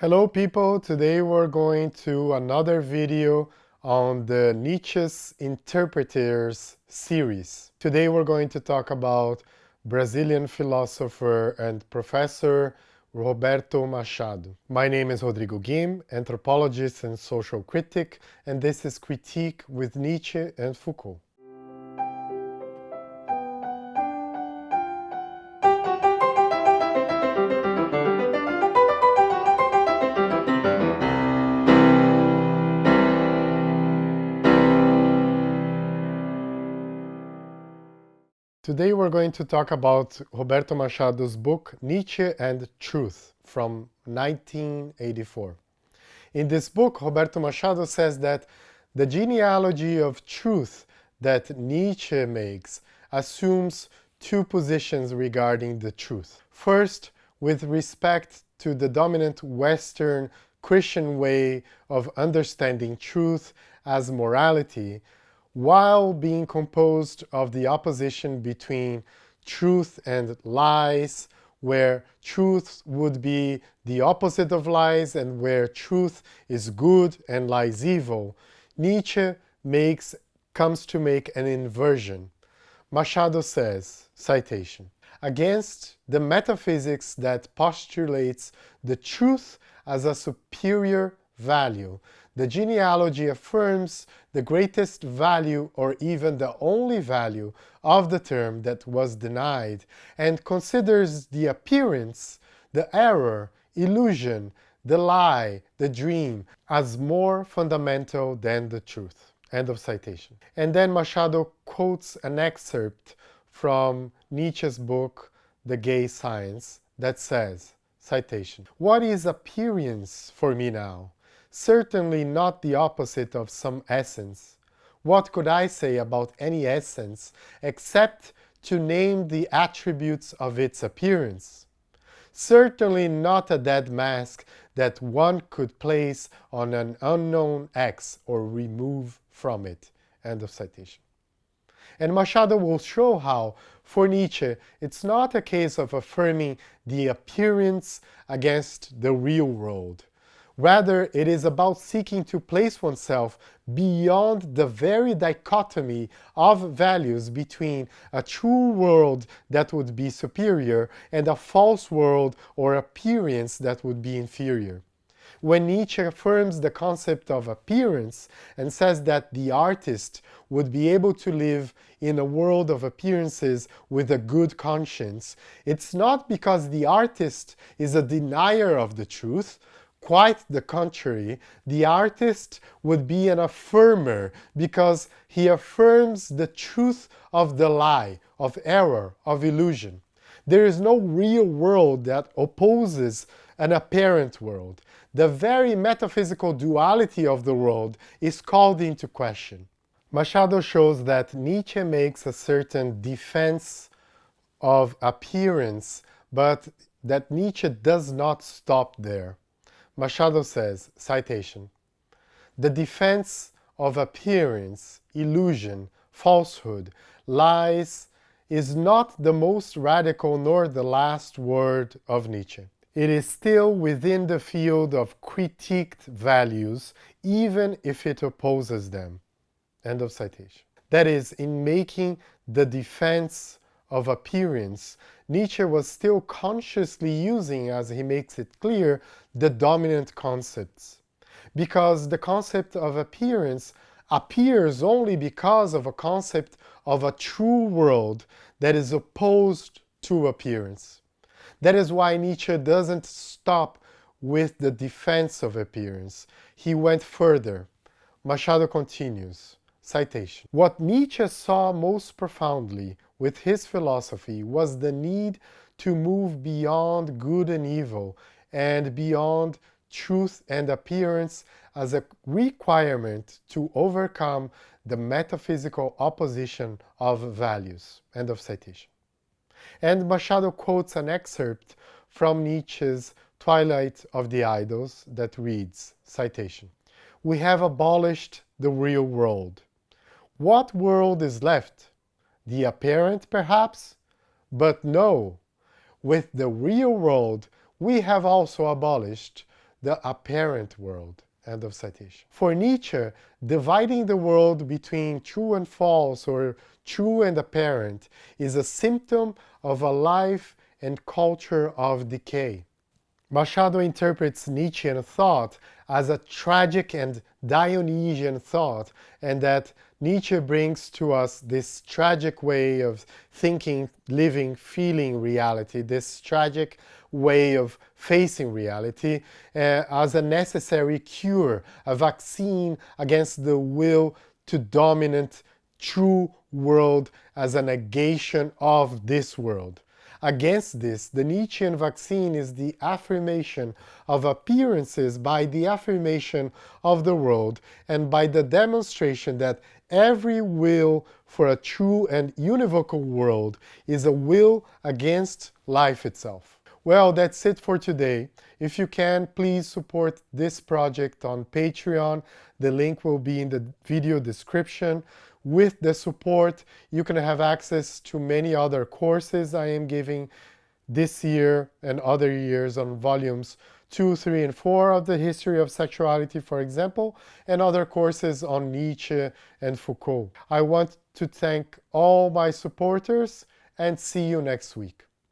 Hello people, today we're going to another video on the Nietzsche's Interpreters series. Today we're going to talk about Brazilian philosopher and professor Roberto Machado. My name is Rodrigo Guim, anthropologist and social critic, and this is Critique with Nietzsche and Foucault. Today we're going to talk about Roberto Machado's book Nietzsche and Truth from 1984. In this book, Roberto Machado says that the genealogy of truth that Nietzsche makes assumes two positions regarding the truth. First, with respect to the dominant Western Christian way of understanding truth as morality, while being composed of the opposition between truth and lies, where truth would be the opposite of lies and where truth is good and lies evil, Nietzsche makes, comes to make an inversion. Machado says, citation, against the metaphysics that postulates the truth as a superior value, the genealogy affirms the greatest value or even the only value of the term that was denied and considers the appearance, the error, illusion, the lie, the dream as more fundamental than the truth. End of citation. And then Machado quotes an excerpt from Nietzsche's book, The Gay Science, that says, citation, What is appearance for me now? Certainly not the opposite of some essence. What could I say about any essence except to name the attributes of its appearance? Certainly not a dead mask that one could place on an unknown X or remove from it. End of citation. And Machado will show how, for Nietzsche, it's not a case of affirming the appearance against the real world, Rather, it is about seeking to place oneself beyond the very dichotomy of values between a true world that would be superior and a false world or appearance that would be inferior. When Nietzsche affirms the concept of appearance and says that the artist would be able to live in a world of appearances with a good conscience, it's not because the artist is a denier of the truth, Quite the contrary, the artist would be an affirmer because he affirms the truth of the lie, of error, of illusion. There is no real world that opposes an apparent world. The very metaphysical duality of the world is called into question. Machado shows that Nietzsche makes a certain defense of appearance, but that Nietzsche does not stop there. Machado says, citation, The defense of appearance, illusion, falsehood, lies is not the most radical nor the last word of Nietzsche. It is still within the field of critiqued values, even if it opposes them. End of citation. That is, in making the defense of appearance, Nietzsche was still consciously using, as he makes it clear, the dominant concepts. Because the concept of appearance appears only because of a concept of a true world that is opposed to appearance. That is why Nietzsche doesn't stop with the defense of appearance. He went further. Machado continues, citation, What Nietzsche saw most profoundly with his philosophy was the need to move beyond good and evil and beyond truth and appearance as a requirement to overcome the metaphysical opposition of values. End of citation. And Machado quotes an excerpt from Nietzsche's Twilight of the Idols that reads, citation, We have abolished the real world. What world is left? the apparent perhaps, but no, with the real world we have also abolished the apparent world. End of citation. For Nietzsche, dividing the world between true and false or true and apparent is a symptom of a life and culture of decay. Machado interprets Nietzschean thought as a tragic and Dionysian thought, and that Nietzsche brings to us this tragic way of thinking, living, feeling reality, this tragic way of facing reality uh, as a necessary cure, a vaccine against the will to dominate true world as a negation of this world. Against this, the Nietzschean vaccine is the affirmation of appearances by the affirmation of the world and by the demonstration that every will for a true and univocal world is a will against life itself. Well, that's it for today. If you can, please support this project on Patreon. The link will be in the video description. With the support, you can have access to many other courses I am giving this year and other years on volumes 2, 3, and 4 of the history of sexuality, for example, and other courses on Nietzsche and Foucault. I want to thank all my supporters and see you next week.